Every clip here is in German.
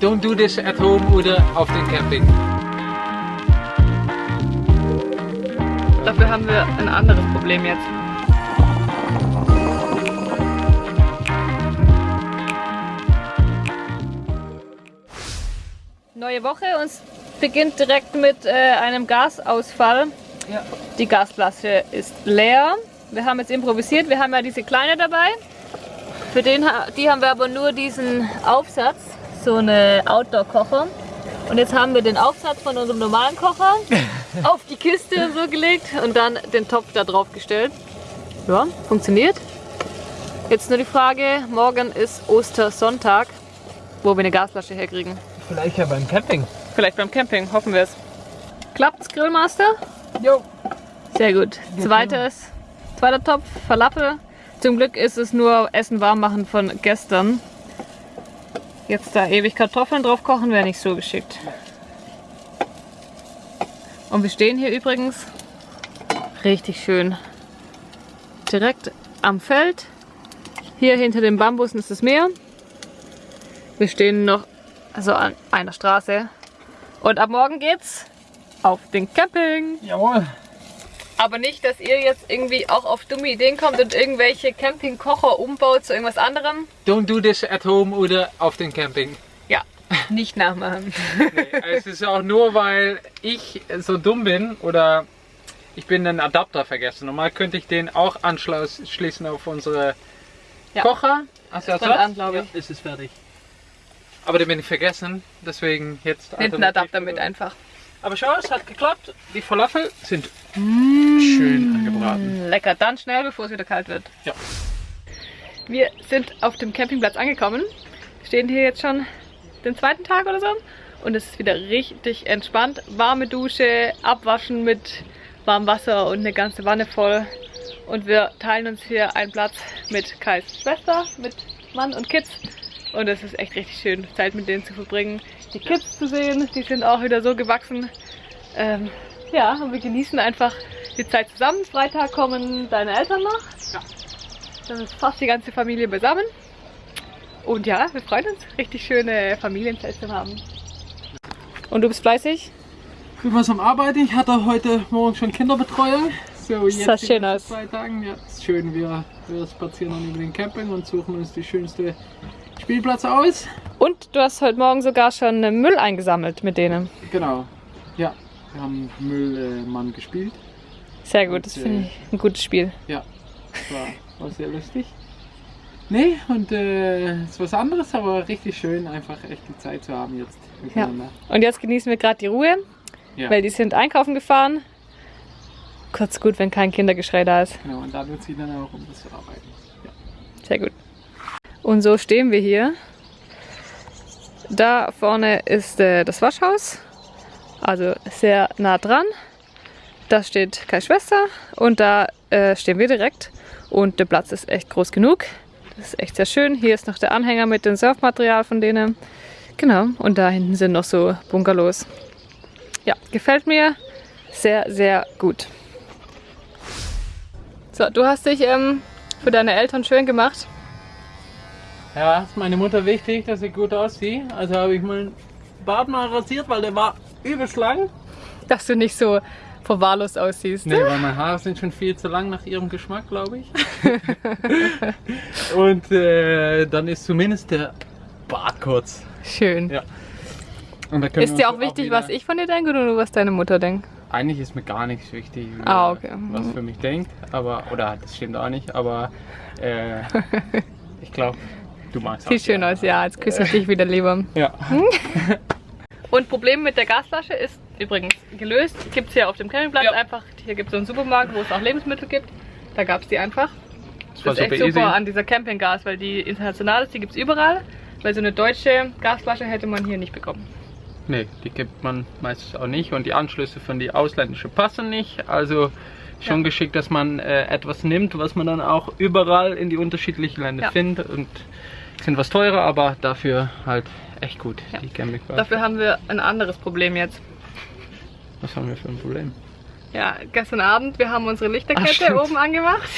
Don't do this at home oder auf dem Camping. Dafür haben wir ein anderes Problem jetzt. Neue Woche und es beginnt direkt mit äh, einem Gasausfall. Ja. Die Gasflasche ist leer. Wir haben jetzt improvisiert. Wir haben ja diese kleine dabei. Für den, die haben wir aber nur diesen Aufsatz, so eine Outdoor-Kocher. Und jetzt haben wir den Aufsatz von unserem normalen Kocher auf die Kiste so gelegt und dann den Topf da drauf gestellt. Ja, funktioniert. Jetzt nur die Frage, morgen ist Ostersonntag, wo wir eine Gasflasche herkriegen. Vielleicht ja beim Camping. Vielleicht beim Camping, hoffen wir es. Klappt's, Grillmaster? Jo. Sehr gut. Zweites, zweiter Topf, Falafel. Zum Glück ist es nur Essen warm machen von gestern. Jetzt da ewig Kartoffeln drauf kochen wäre nicht so geschickt. Und wir stehen hier übrigens richtig schön. Direkt am Feld. Hier hinter den Bambusen ist das Meer. Wir stehen noch also an einer Straße. Und ab morgen geht's auf den Camping. Jawohl. Aber nicht, dass ihr jetzt irgendwie auch auf dumme Ideen kommt und irgendwelche Campingkocher umbaut zu irgendwas anderem. Don't do this at home oder auf dem Camping. Ja, nicht nachmachen. Nee, es ist auch nur, weil ich so dumm bin oder ich bin den Adapter vergessen. Normal könnte ich den auch anschließen auf unsere Ja. Kocher. Hast du das an, glaube ich. Ja, ist es fertig. Aber den bin ich vergessen, deswegen jetzt Hinten alternativ- Adapter mit einfach. Aber schau, es hat geklappt. Die Falafel sind schön angebraten. Lecker, dann schnell, bevor es wieder kalt wird. Ja. Wir sind auf dem Campingplatz angekommen. Stehen hier jetzt schon den zweiten Tag oder so. Und es ist wieder richtig entspannt. Warme Dusche, abwaschen mit warmem Wasser und eine ganze Wanne voll. Und wir teilen uns hier einen Platz mit Kais Schwester, mit Mann und Kids. Und es ist echt richtig schön, Zeit mit denen zu verbringen. Die Kids zu sehen, die sind auch wieder so gewachsen. Ähm, ja, und wir genießen einfach die Zeit zusammen. Freitag kommen deine Eltern noch. Ja. Dann ist fast die ganze Familie beisammen. Und ja, wir freuen uns, richtig schöne Familienzeit zu haben. Und du bist fleißig? Ich bin was am Arbeiten. Ich hatte heute Morgen schon Kinderbetreuung. So, jetzt die schön aus. zwei Tagen. Ja, ist schön. Wir, wir spazieren dann über den Camping und suchen uns die schönste Spielplatz aus. Und du hast heute Morgen sogar schon Müll eingesammelt mit denen. Genau. Ja, wir haben Müllmann gespielt. Sehr gut, das Und, finde äh, ich ein gutes Spiel. Ja, das war, war sehr lustig. Nee, und äh, ist was anderes, aber richtig schön, einfach echt die Zeit zu haben jetzt miteinander. Und jetzt genießen wir gerade die Ruhe, Ja, weil die sind einkaufen gefahren. Kurz gut, wenn kein Kindergeschrei da ist. genau. Und da nutzt sie dann auch, um das zu arbeiten. Sehr gut. Und so stehen wir hier. Da vorne ist äh, das Waschhaus, also sehr nah dran. Da steht Kai Schwester und da äh, stehen wir direkt. Und der Platz ist echt groß genug. Das ist echt sehr schön. Hier ist noch der Anhänger mit dem Surfmaterial von denen. Genau, und da hinten sind noch so Bungalows. Ja, gefällt mir sehr, sehr gut. So, du hast dich ähm, für deine Eltern schön gemacht. Ja, ist meine Mutter wichtig, dass ich gut aussehe. Also habe ich meinen Bart mal rasiert, weil der war übelst lang. dass du nicht so verwahrlost aussiehst. Nee, weil meine Haare sind schon viel zu lang nach ihrem Geschmack, glaube ich. Und äh, dann ist zumindest der Bart kurz. Schön. Ja. Ist dir auch wichtig, wieder- was ich von dir denke oder nur was deine Mutter denkt? Eigentlich ist mir gar nichts wichtig, Ah, okay. was für mich denkt, aber oder das stimmt auch nicht, aber äh, ich glaube, du magst Sieht schön aus, ja. Jetzt küsse ich dich wieder lieber. Ja. Und Problem mit der Gasflasche ist übrigens gelöst. Gibt es hier auf dem Campingplatz Ja. einfach. Hier gibt es so einen Supermarkt, wo es auch Lebensmittel gibt. Da gab es die einfach. Das Das ist echt super an dieser Campinggas, weil die international ist, die gibt es überall. Weil so eine deutsche Gasflasche hätte man hier nicht bekommen. Nee, die gibt man meistens auch nicht und die Anschlüsse von die ausländischen passen nicht. Also schon Ja. geschickt, dass man äh, etwas nimmt, was man dann auch überall in die unterschiedlichen Länder Ja. findet und sind was teurer, aber dafür halt echt gut, Ja. die Campingplatz. Dafür haben wir ein anderes Problem jetzt. Was haben wir für ein Problem? Ja, gestern Abend, wir haben unsere Ach, Lichterkette stimmt. oben angemacht.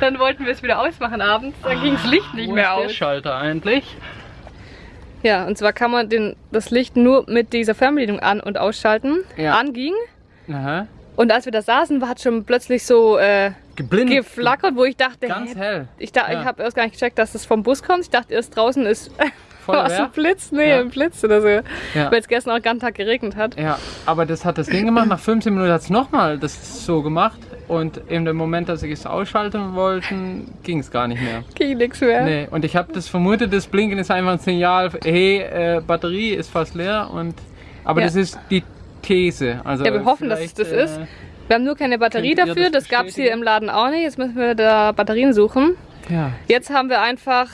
Dann wollten wir es wieder ausmachen abends, dann ging das Licht nicht Wo mehr ist der aus. Schalter eigentlich? Ja, und zwar kann man den, das Licht nur mit dieser Fernbedienung an- und ausschalten. Ja. Anging. Aha. Und als wir da saßen, hat schon plötzlich so äh, Geblindet. geflackert, wo ich dachte, Ganz hä, hell. ich, da, Ja. ich habe erst gar nicht gecheckt, dass das vom Bus kommt. Ich dachte erst draußen ist was ein Blitz, nee, Ja. ein Blitz oder so. Ja. Weil es gestern auch den ganzen Tag geregnet hat. Ja, aber das hat das Ding gemacht. Nach 15 Minuten hat es nochmal das so gemacht. Und in dem Moment, dass ich es ausschalten wollte, ging es gar nicht mehr. Ging nichts mehr. Nee, und ich habe das vermutet, das Blinken ist einfach ein Signal, hey, äh, Batterie ist fast leer. Und, aber Ja. das ist die These. Also Ja, wir hoffen, dass es das ist. Wir haben nur keine Batterie Könnt dafür, das das gab es hier im Laden auch nicht. Jetzt müssen wir da Batterien suchen. Ja. Jetzt haben wir einfach.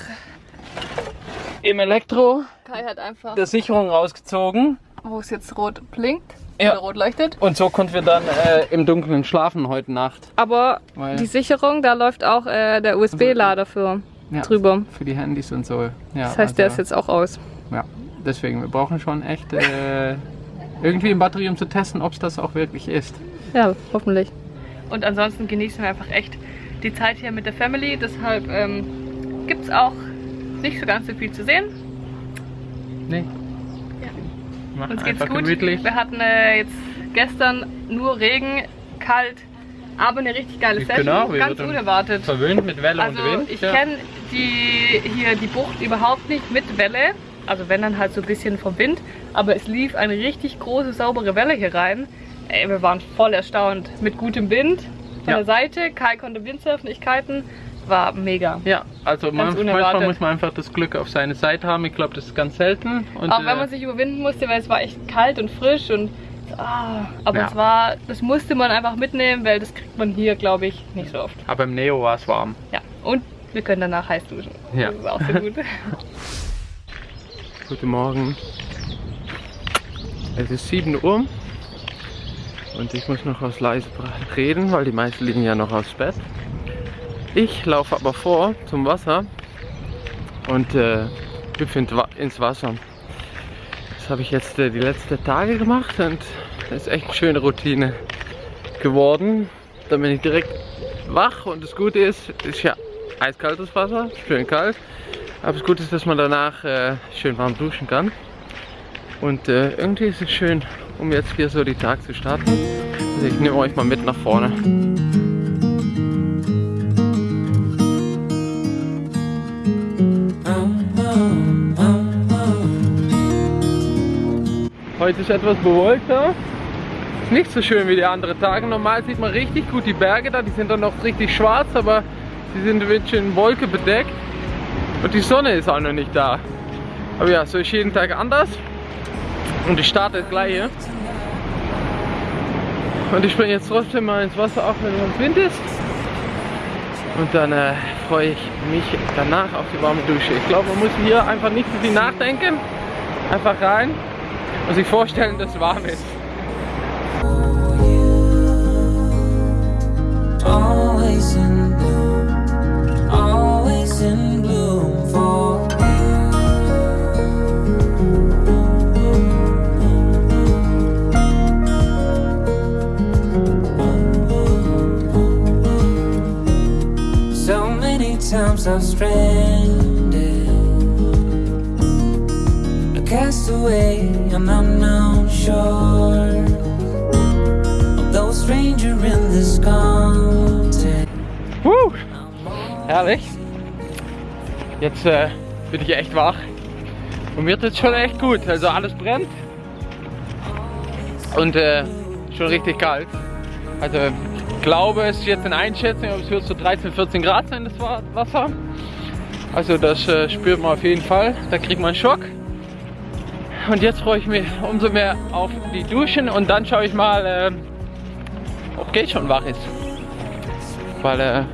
Im Elektro Kai hat einfach. der Sicherung rausgezogen. Wo es jetzt rot blinkt. Ja. Oder rot leuchtet. Und so konnten wir dann äh, im Dunkeln schlafen heute Nacht. Aber Weil- die Sicherung, da läuft auch äh, der USB-Lader für Ja, drüber. Für die Handys und so. Ja, Das heißt, der ist also- jetzt auch aus. Ja, deswegen, wir brauchen schon echt äh, irgendwie eine Batterie, um zu testen, ob es das auch wirklich ist. Ja, hoffentlich. Und ansonsten genießen wir einfach echt die Zeit hier mit der Family. Deshalb ähm, gibt es auch nicht so ganz so viel zu sehen. Nee. Ja. Uns geht's gut. gemütlich. Wir hatten äh, jetzt gestern nur Regen, kalt, aber eine richtig geile Session. Genau, wir ganz unerwartet. Verwöhnt mit Welle Also und Wind. ich ja. kenne die hier die Bucht überhaupt nicht mit Welle. Also wenn dann halt so ein bisschen vom Wind. Aber es lief eine richtig große, saubere Welle hier rein. Ey, wir waren voll erstaunt. Mit gutem Wind von Ja. der Seite. Kai konnte Windsurfen, ich kiten. War mega. Ja, also man, manchmal muss man einfach das Glück auf seine Seite haben. Ich glaube, das ist ganz selten. Und, Auch wenn äh, man sich überwinden musste, weil es war echt kalt und frisch und ah, aber Ja. es war, das musste man einfach mitnehmen, weil das kriegt man hier, glaube ich, nicht so oft. aber im Neo war es warm. Ja, und wir können danach heiß duschen. Ja. Das ist auch sehr gut. Guten Morgen. Es ist 7 Uhr und ich muss noch was leise reden, weil die meisten liegen ja noch aufs Bett. Ich laufe aber vor zum Wasser und äh, hüpfe in- ins Wasser. Das habe ich jetzt äh, die letzten Tage gemacht und das ist echt eine schöne Routine geworden. Dann bin ich direkt wach und das Gute ist, es ist ja eiskaltes Wasser, schön kalt. Aber das Gute ist, dass man danach äh, schön warm duschen kann. Und äh, irgendwie ist es schön, um jetzt hier so die Tag zu starten. Also ich nehme euch mal mit nach vorne. Heute ist etwas bewölkter. Ist nicht so schön wie die anderen Tage. Normal sieht man richtig gut die Berge da. Die sind dann noch richtig schwarz, aber sie sind ein bisschen Wolke bedeckt. Und die Sonne ist auch noch nicht da. Aber ja, so ist jeden Tag anders. Und ich starte das gleiche. Und ich springe jetzt trotzdem mal ins Wasser, auch wenn es Wind ist. Und dann äh, freue ich mich danach auf die warme Dusche. Ich glaube, man muss hier einfach nicht so viel nachdenken. Einfach rein und sich vorstellen, dass es warm ist. Always in I've stranded, a castaway on unknown shore. Although stranger in this continent. Woo! Herrlich. Jetzt äh, bin ich echt wach. Und mir tut schon echt gut. Also alles brennt. Und äh, schon richtig kalt. Also ich glaube, es ist jetzt eine Einschätzung, aber es wird so 13, 14 Grad sein, das Wa- Wasser. Also das äh, spürt man auf jeden Fall. Da kriegt man einen Schock. Und jetzt freue ich mich umso mehr auf die Duschen und dann schaue ich mal, äh, ob Kate schon wach ist. Weil äh,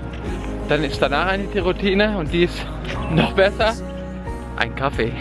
dann ist danach eine die Routine und die ist noch besser. Ein Kaffee.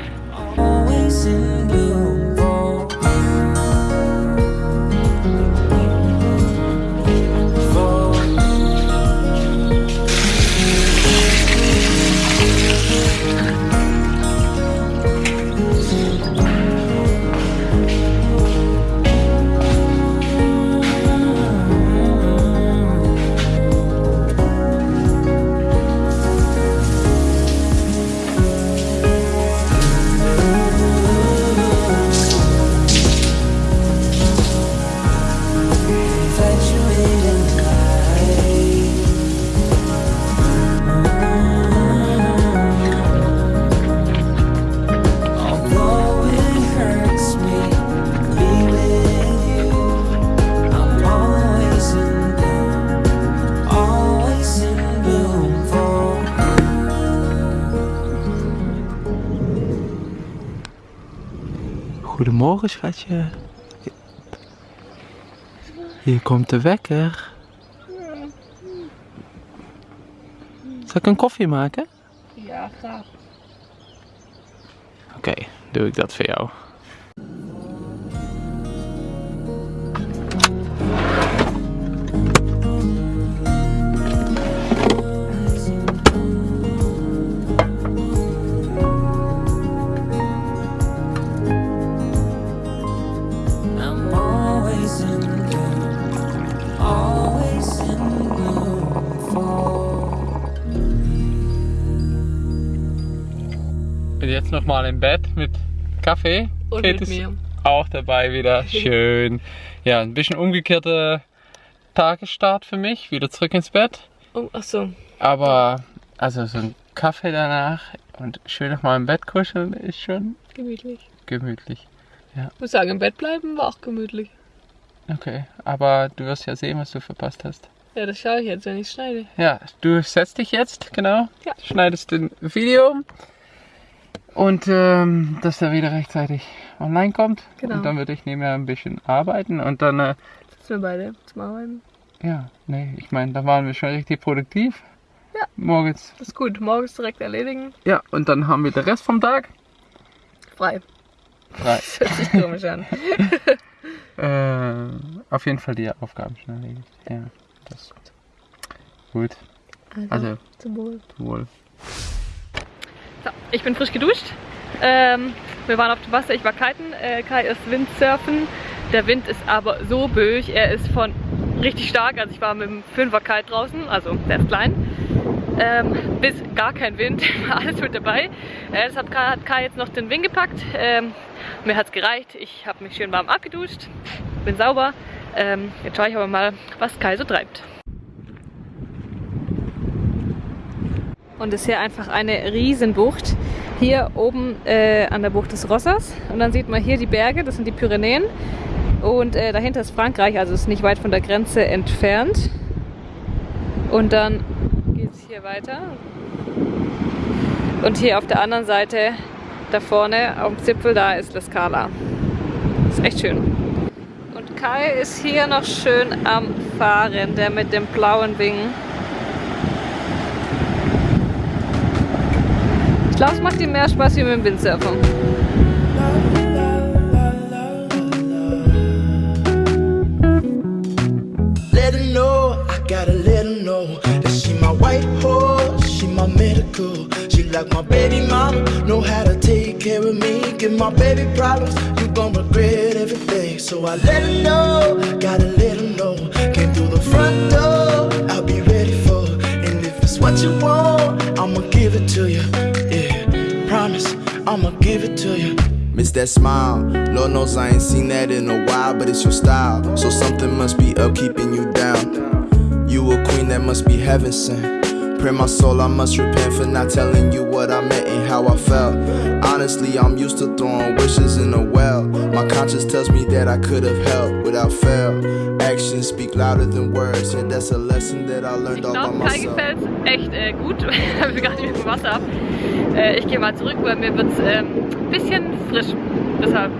Schatje. Hier komt de wekker. Zal ik een koffie maken? Ja, graag. Oké, doe ik dat voor jou. Jetzt nochmal im Bett mit Kaffee. Und Kate mit mir. auch dabei wieder. Schön. Ja, ein bisschen umgekehrter Tagesstart für mich. Wieder zurück ins Bett. Oh, achso. Aber also so ein Kaffee danach und schön nochmal im Bett kuscheln ist schon Gemütlich. gemütlich. Ich muss sagen, im Bett bleiben war auch gemütlich. Okay, aber du wirst ja sehen, was du verpasst hast. Ja, das schaue ich jetzt, wenn ich schneide. Ja, du setzt dich jetzt, genau. Ja. Schneidest den Video. Und ähm, dass er wieder rechtzeitig online kommt. Genau. Und dann würde ich nebenher ein bisschen arbeiten. Und dann, äh, Sitzen wir beide zum Arbeiten. ja, nee, ich meine, da waren wir schon richtig produktiv. Ja. Morgens. Das ist gut. Morgens direkt erledigen. Ja, und dann haben wir den Rest vom Tag Frei. frei. Das hört sich komisch an. äh, auf jeden Fall die Aufgaben schon erledigt. Ja, das ist gut. Also, zum Wohl. wohl. Ich bin frisch geduscht. Ähm, wir waren auf dem Wasser, ich war kiten. Äh, Kai ist Windsurfen. Der Wind ist aber so böig. Er ist von richtig stark. Also ich war mit dem Fünfer Kite draußen, also ist klein. Ähm, bis gar kein Wind, alles mit dabei. Äh, deshalb Kai- hat Kai jetzt noch den Wind gepackt. Ähm, mir hat es gereicht. Ich habe mich schön warm abgeduscht. Bin sauber. Ähm, jetzt schaue ich aber mal, was Kai so treibt. Und ist hier einfach eine Riesenbucht. Hier oben äh, an der Bucht des Rossers. Und dann sieht man hier die Berge, das sind die Pyrenäen. Und äh, dahinter ist Frankreich, also ist nicht weit von der Grenze entfernt. Und dann geht es hier weiter. Und hier auf der anderen Seite, da vorne dem Zipfel, da ist La Scala. Ist echt schön. Und Kai ist hier noch schön am Fahren, der mit dem blauen Wing. Es macht ihm mehr Spaß wie mit dem Windsurfen. Let her know, I gotta let her know that she my white horse, she my medical. She like my baby mama, know how to take care of me. Give my baby problems, you gon' regret everything. So I let her know, gotta let her know. Came through the front door, I'll be ready for. And if it's what you want, I'ma give it to you. Yeah, promise, I'ma give it to you. Miss that smile. Lord knows I ain't seen that in a while, but it's your style. So something must be up keeping you down. You a queen that must be heaven sent. Pray my soul, I must repent for not telling you what I meant and how I felt. Honestly, I'm used to throwing wishes in a well. My conscience tells me that I could have helped without fail. Actions speak louder than words, and that's a lesson that I learned Ich all by glaube, Kai gefällt echt äh, gut, weil wir gar nicht mehr vom Wasser ab. Äh, ich gehe mal zurück, weil mir wird es ähm, ein bisschen frisch. Deshalb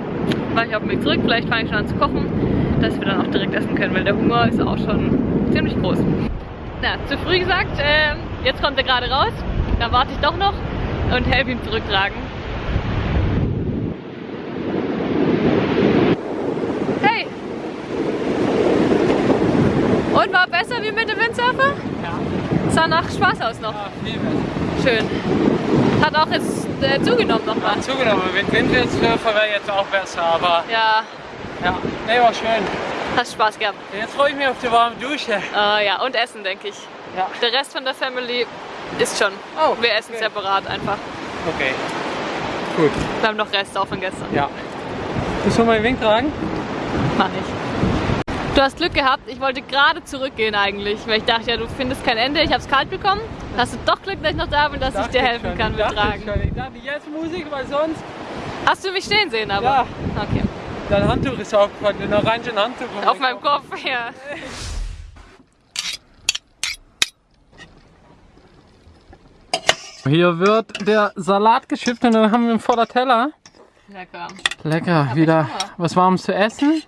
mache ich auf dem Weg zurück. Vielleicht fange ich schon an zu kochen, dass wir dann auch direkt essen können, weil der Hunger ist auch schon ziemlich groß. Na, zu früh gesagt, ähm, jetzt kommt er gerade raus. Dann warte ich doch noch und helfe ihm zurücktragen. Hey! Und war besser wie mit dem Windsurfer? Ja, Sah nach Spaß aus noch. viel besser. Schön. Hat auch jetzt äh, zugenommen nochmal. Zugenommen, mit Windwindsurfer wäre jetzt auch besser, aber Ja, ja, nee, war schön. hast Spaß gehabt. Jetzt freue ich mich auf die warme Dusche. Äh, ja, und Essen, denke ich. Ja. Der Rest von der Family ist schon. Oh, Wir essen okay. separat einfach. Okay. Gut, Wir haben noch Rest auch von gestern. ja. Willst du meinen Wink tragen? Mach ich. Du hast Glück gehabt. Ich wollte gerade zurückgehen eigentlich, weil ich dachte, ja, du findest kein Ende. Ich habe es kalt bekommen. Hast du doch Glück, dass ich noch da bin, dass ich dir helfen kann mit Tragen. Ich dachte, jetzt Musik, weil sonst... Hast du mich stehen sehen, aber? Ja. Okay. Dein Handtuch ist aufgefallen, ein orangen Handtuch. Auf meinem Kopf, ja. Hier wird der Salat geschippt und dann haben wir einen voller Teller. Lecker. Lecker, Hab wieder ich was Warmes zu essen.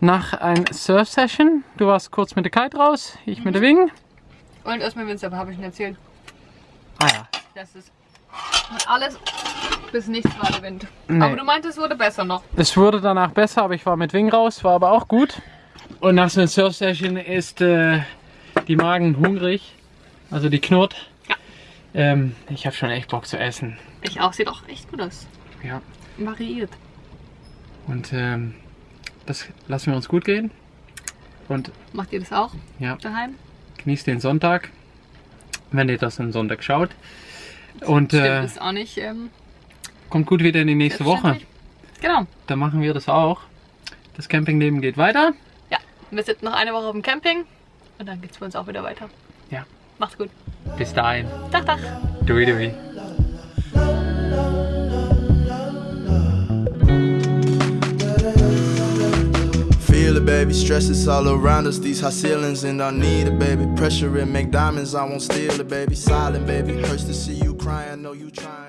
Nach einer Surf-Session. Du warst kurz mit der Kite raus, ich mit der Wing. Und erstmal Winzer, habe ich nicht erzählt. Ah ja. Das ist alles bis nichts war der Wind. Nee. Aber du meintest, es wurde besser noch. Es wurde danach besser, aber ich war mit Wing raus, war aber auch gut. Und nach so einer Surf-Session ist äh, die Magen hungrig, also die knurrt. Ja. Ähm, ich habe schon echt Bock zu essen. Ich auch, sieht auch echt gut aus. Ja. Variiert. Und ähm, das lassen wir uns gut gehen. Und Macht ihr das auch ja, daheim? genießt den Sonntag, wenn ihr das am Sonntag schaut. Und Stimmt, äh, ist auch nicht ähm, kommt gut wieder in die nächste Woche. Genau. Da machen wir das auch. Das Campingleben geht weiter. Ja, wir sind noch eine Woche auf dem Camping und dann geht's für uns auch wieder weiter. Ja. Macht's gut. Bis dahin. Dach, dach. Dui dui. Baby. Stress is all around us. These high ceilings, and I need it, baby. Pressure and make diamonds. I won't steal it, baby. Silent, baby. Hurts to see you crying. Know you trying.